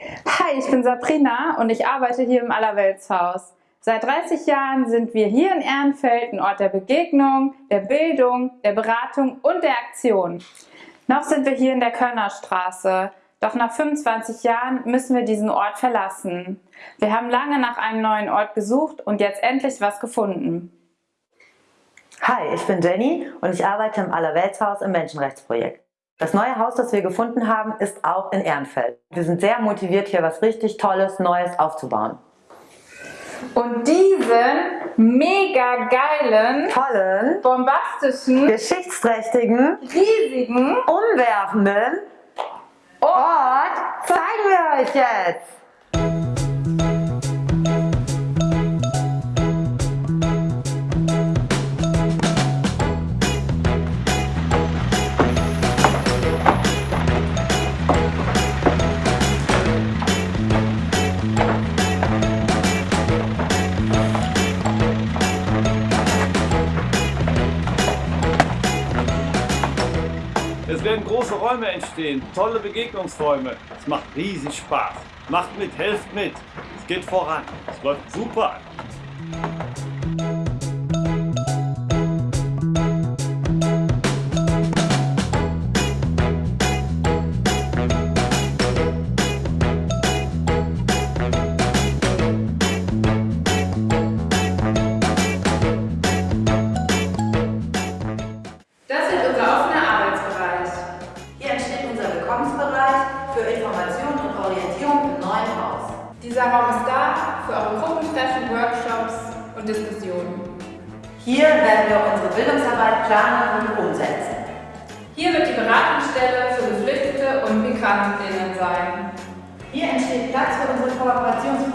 Hi, ich bin Sabrina und ich arbeite hier im Allerweltshaus. Seit 30 Jahren sind wir hier in Ehrenfeld ein Ort der Begegnung, der Bildung, der Beratung und der Aktion. Noch sind wir hier in der Körnerstraße, doch nach 25 Jahren müssen wir diesen Ort verlassen. Wir haben lange nach einem neuen Ort gesucht und jetzt endlich was gefunden. Hi, ich bin Jenny und ich arbeite im Allerweltshaus im Menschenrechtsprojekt. Das neue Haus, das wir gefunden haben, ist auch in Ehrenfeld. Wir sind sehr motiviert, hier was richtig Tolles, Neues aufzubauen. Und diesen mega geilen, Tollen, bombastischen, geschichtsträchtigen, riesigen umwerfenden Ort zeigen wir euch jetzt! Es werden große Räume entstehen, tolle Begegnungsräume. Es macht riesig Spaß. Macht mit, helft mit. Es geht voran. Es läuft super. Dieser Raum ist da für eure Gruppentreffen, Workshops und Diskussionen. Hier werden wir unsere Bildungsarbeit planen und umsetzen. Hier wird die Beratungsstelle für Geflüchtete und Migrantinnen sein. Hier entsteht Platz für unsere Kooperationsprojekte